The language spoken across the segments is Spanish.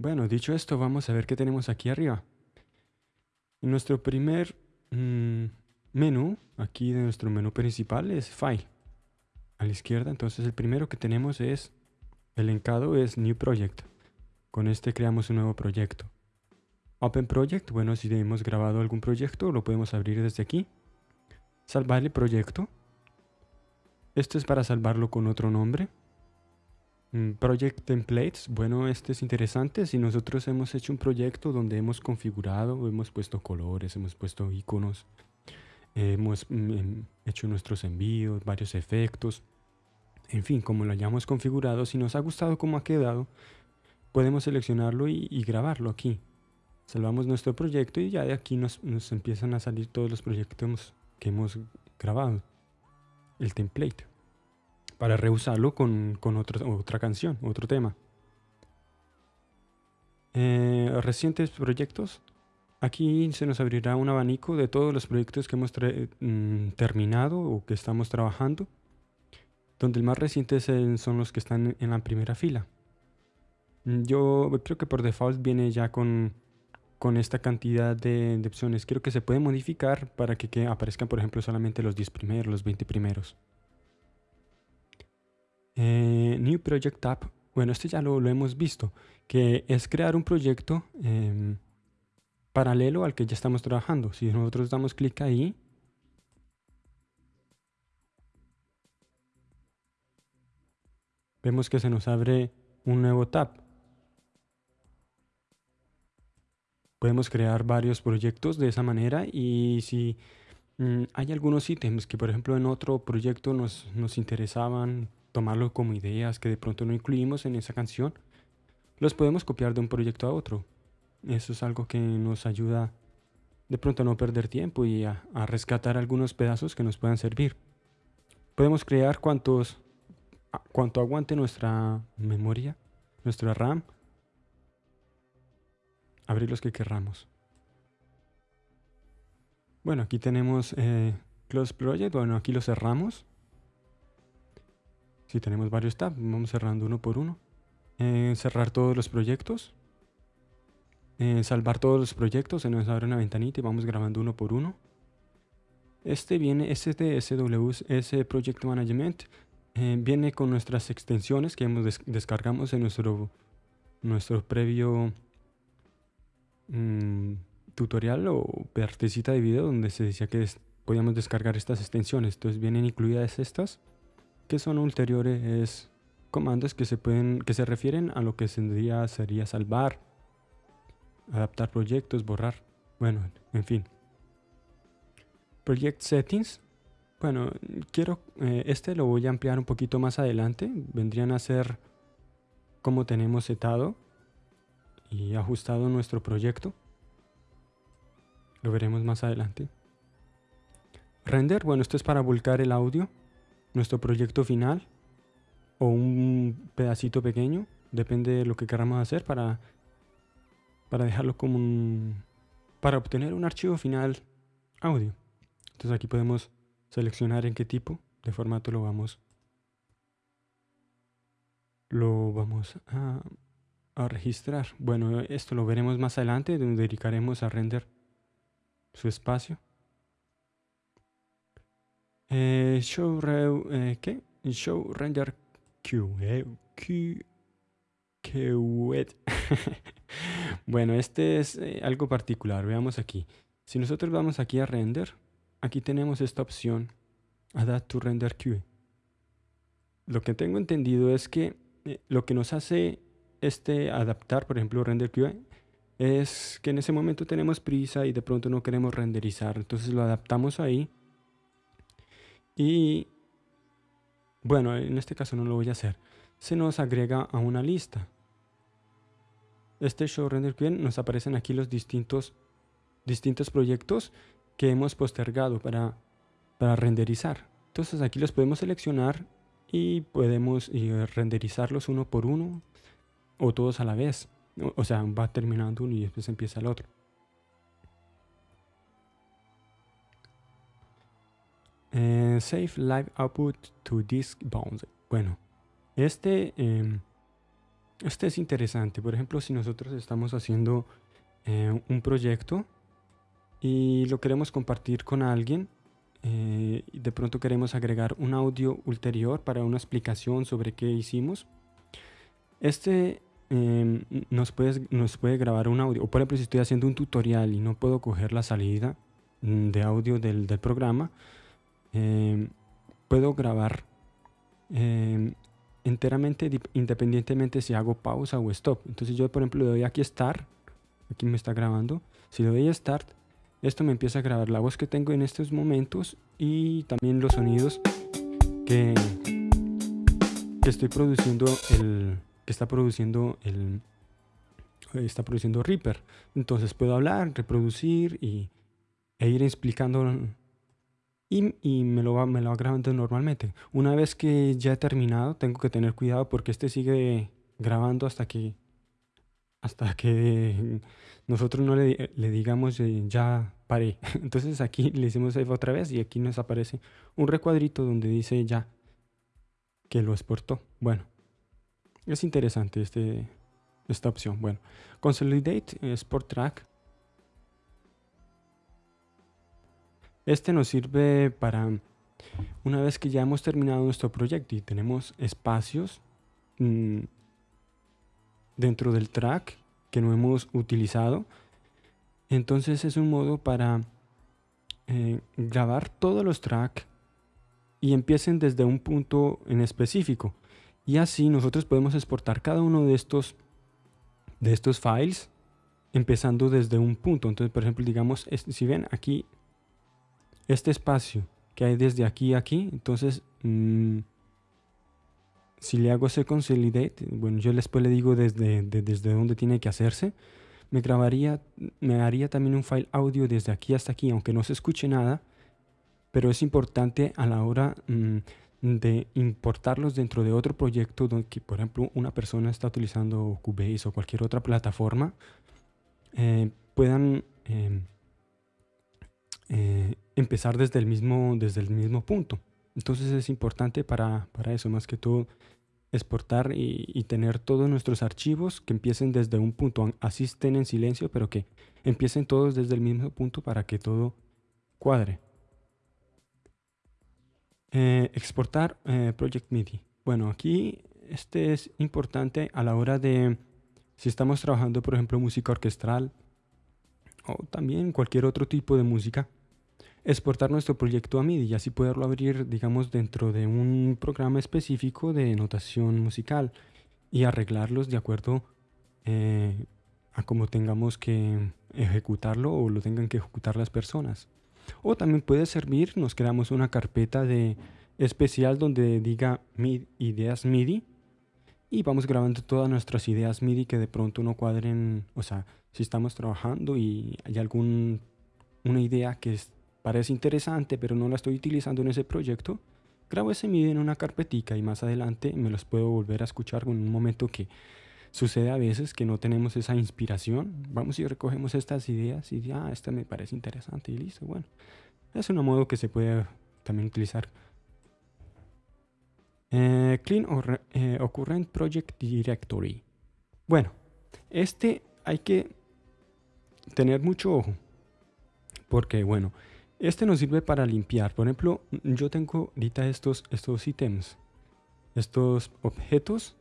Bueno, dicho esto, vamos a ver qué tenemos aquí arriba. Nuestro primer mm, menú, aquí de nuestro menú principal, es File. A la izquierda, entonces el primero que tenemos es, el encado es New Project. Con este creamos un nuevo proyecto. Open Project, bueno, si hemos grabado algún proyecto, lo podemos abrir desde aquí. Salvar el proyecto. Esto es para salvarlo con otro nombre. Mm, project Templates, bueno, este es interesante. Si nosotros hemos hecho un proyecto donde hemos configurado, hemos puesto colores, hemos puesto iconos, hemos mm, em, hecho nuestros envíos, varios efectos, en fin, como lo hayamos configurado, si nos ha gustado cómo ha quedado, podemos seleccionarlo y, grabarlo aquí. Salvamos nuestro proyecto y ya de aquí nos, nos empiezan a salir todos los proyectos que hemos grabado. El template para reusarlo con, otra canción, otro tema. Eh, recientes proyectos. Aquí se nos abrirá un abanico de todos los proyectos que hemos mm, terminado o que estamos trabajando, donde el más reciente son los que están en la primera fila. Yo creo que por default viene ya con, esta cantidad de, de, opciones. Creo que se puede modificar para que, aparezcan, por ejemplo, solamente los 10 primeros, los 20 primeros. Eh, New Project App, bueno, este ya lo, hemos visto, que es crear un proyecto em, paralelo al que ya estamos trabajando. Si nosotros damos clic ahí, vemos que se nos abre un nuevo tab. Podemos crear varios proyectos de esa manera y si mm, hay algunos ítems que por ejemplo en otro proyecto nos, nos interesaban tomarlo como ideas que de pronto no incluimos en esa canción, los podemos copiar de un proyecto a otro. Eso es algo que nos ayuda de pronto a no perder tiempo y a, rescatar algunos pedazos que nos puedan servir. Podemos crear cuantos, cuanto aguante nuestra memoria, nuestra RAM, abrir los que querramos. Bueno, aquí tenemos eh, Close Project, bueno, aquí lo cerramos si tenemos varios tabs, vamos cerrando uno por uno. Eh, cerrar todos los proyectos. Eh, salvar todos los proyectos, se nos abre una ventanita y vamos grabando uno por uno. Este viene, este de SWS Project Management, viene con nuestras extensiones que hemos descargamos en nuestro, nuestro previo mm, tutorial o partecita de video donde se decía que podíamos descargar estas extensiones. Entonces vienen incluidas estas que son ulteriores comandos que se pueden que se refieren a lo que sería, sería salvar, adaptar proyectos, borrar, bueno, en fin. Project Settings, bueno, quiero, eh, este lo voy a ampliar un poquito más adelante, vendrían a ser como tenemos setado y ajustado nuestro proyecto. Lo veremos más adelante. Render, bueno, esto es para volcar el audio nuestro proyecto final o un pedacito pequeño, depende de lo que queramos hacer para, para dejarlo como un... para obtener un archivo final audio. Entonces aquí podemos seleccionar en qué tipo de formato lo vamos lo vamos a, a registrar. Bueno, esto lo veremos más adelante, donde dedicaremos a render su espacio. Eh, show, eh, show render Q. Eh, Q bueno, este es eh, algo particular. Veamos aquí. Si nosotros vamos aquí a render, aquí tenemos esta opción, Adapt to Render Queue. Lo que tengo entendido es que lo que nos hace este adaptar, por ejemplo, Render Queue, es que en ese momento tenemos prisa y de pronto no queremos renderizar. Entonces lo adaptamos ahí y bueno, en este caso no lo voy a hacer. Se nos agrega a una lista. Este show render queue nos aparecen aquí los distintos, distintos proyectos que hemos postergado para, para renderizar. Entonces aquí los podemos seleccionar y podemos renderizarlos uno por uno o todos a la vez. O sea, va terminando uno y después empieza el otro. Eh, save live output to disk bounds. Bueno, este em, este es interesante. Por ejemplo, si nosotros estamos haciendo eh, un proyecto y lo queremos compartir con alguien, eh, de pronto queremos agregar un audio ulterior para una explicación sobre qué hicimos, este em, nos, puede, nos puede grabar un audio. O por ejemplo, si estoy haciendo un tutorial y no puedo coger la salida mm, de audio del, del programa, em, puedo grabar em, enteramente independientemente si hago pausa o stop. Entonces yo por ejemplo le doy aquí Start, aquí me está grabando. Si le doy Start, esto me empieza a grabar la voz que tengo en estos momentos y también los sonidos que, que estoy produciendo el que está produciendo el está produciendo Reaper. Entonces puedo hablar, reproducir y, e ir explicando y, me, lo va, me lo va grabando normalmente. Una vez que ya he terminado, tengo que tener cuidado porque este sigue grabando hasta que hasta que nosotros no le, le digamos eh, ya paré. Entonces aquí le hicimos otra vez y aquí nos aparece un recuadrito donde dice ya que lo exportó. Bueno, es interesante este, esta opción. Bueno, Consolidate Export Track Este nos sirve para, una vez que ya hemos terminado nuestro proyecto y tenemos espacios mm, dentro del track que no hemos utilizado, entonces es un modo para eh, grabar todos los tracks y empiecen desde un punto en específico. Y así nosotros podemos exportar cada uno de estos, de estos files empezando desde un punto. Entonces, por ejemplo, digamos, si ven aquí este espacio que hay desde aquí a aquí, entonces mm, si le hago ese consolidate, bueno, yo después le digo desde, desde dónde tiene que hacerse, me grabaría, me haría también un file audio desde aquí hasta aquí, aunque no se escuche nada, pero es importante a la hora mm, de importarlos dentro de otro proyecto donde, por ejemplo, una persona está utilizando Cubase o cualquier otra plataforma, eh, puedan em, eh, empezar desde el mismo, desde el mismo punto. Entonces es importante para, para eso, más que todo, exportar y, tener todos nuestros archivos que empiecen desde un punto, así estén en silencio, pero que empiecen todos desde el mismo punto para que todo cuadre. Eh, exportar eh, Project MIDI. Bueno, aquí este es importante a la hora de, si estamos trabajando, por ejemplo, música orquestral o también cualquier otro tipo de música, exportar nuestro proyecto a MIDI y así poderlo abrir, digamos, dentro de un programa específico de notación musical y arreglarlos de acuerdo eh, a cómo tengamos que ejecutarlo o lo tengan que ejecutar las personas. O también puede servir, nos creamos una carpeta de especial donde diga ideas MIDI y vamos grabando todas nuestras ideas MIDI que de pronto no cuadren, o sea, si estamos trabajando y hay alguna idea que parece interesante, pero no la estoy utilizando en ese proyecto, grabo ese MIDI en una carpetica y más adelante me los puedo volver a escuchar en un momento que sucede a veces que no tenemos esa inspiración. Vamos y recogemos estas ideas y ya, ah, esta me parece interesante y listo. Bueno, es un modo que se puede también utilizar. Eh, clean or, eh, Current Project Directory. Bueno, este hay que tener mucho ojo. Porque, bueno, este nos sirve para limpiar. Por ejemplo, yo tengo ahorita estos, estos ítems, estos objetos,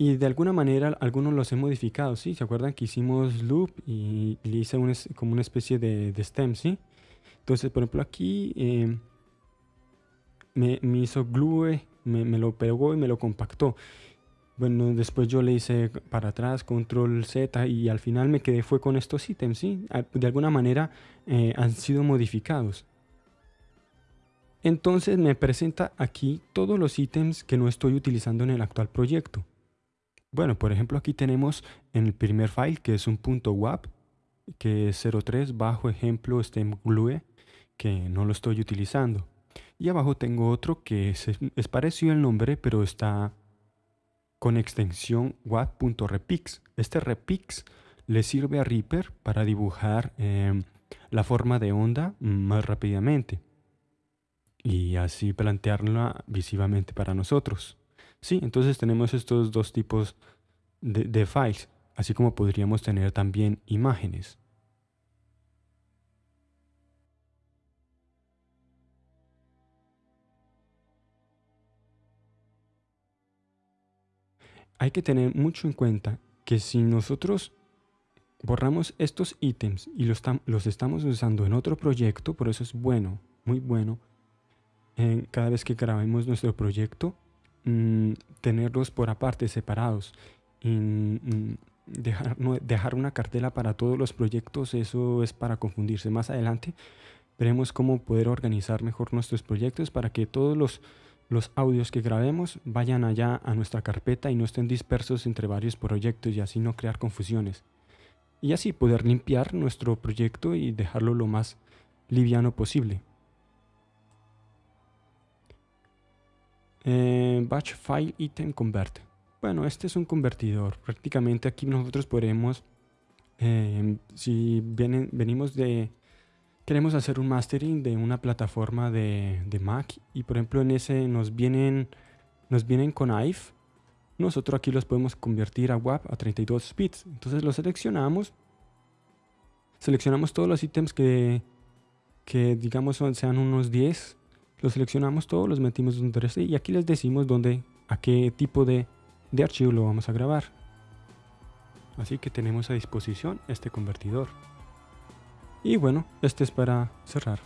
y de alguna manera algunos los he modificado, ¿sí? ¿Se acuerdan que hicimos loop y le hice como una especie de, stem, ¿sí? Entonces, por ejemplo, aquí eh, me, hizo glue, me, lo pegó y me lo compactó. Bueno, después yo le hice para atrás, control Z y al final me quedé fue con estos ítems, ¿sí? De alguna manera eh, han sido modificados. Entonces me presenta aquí todos los ítems que no estoy utilizando en el actual proyecto. Bueno, por ejemplo aquí tenemos en el primer file que es un punto .wap que es 03 bajo ejemplo stem glue que no lo estoy utilizando. Y abajo tengo otro que es, es parecido al nombre pero está con extensión watt.repix. Este repix le sirve a Reaper para dibujar em, la forma de onda más rápidamente y así plantearla visivamente para nosotros. Sí, entonces tenemos estos dos tipos de, de files, así como podríamos tener también imágenes. Hay que tener mucho en cuenta que si nosotros borramos estos ítems y los, estamos usando en otro proyecto, por eso es bueno, muy bueno, en cada vez que grabemos nuestro proyecto, mm, tenerlos por aparte, separados. Mm, dejar, dejar una cartela para todos los proyectos, eso es para confundirse. Más adelante veremos cómo poder organizar mejor nuestros proyectos para que todos los, los audios que grabemos vayan allá a nuestra carpeta y no estén dispersos entre varios proyectos y así no crear confusiones y así poder limpiar nuestro proyecto y dejarlo lo más liviano posible. Eh, batch File Item Convert. Bueno, este es un convertidor. Prácticamente aquí nosotros podemos, eh, si vienen, venimos de, queremos hacer un mastering de una plataforma de, de, Mac y por ejemplo en ese nos vienen, nos vienen con IVE nosotros aquí los podemos convertir a WAP a 32 bits. Entonces lo seleccionamos. Seleccionamos todos los ítems que, que digamos sean unos 10. Los seleccionamos todos, los metimos un 3 y aquí les decimos dónde, a qué tipo de, de archivo lo vamos a grabar. Así que tenemos a disposición este convertidor. Y bueno, este es para cerrar.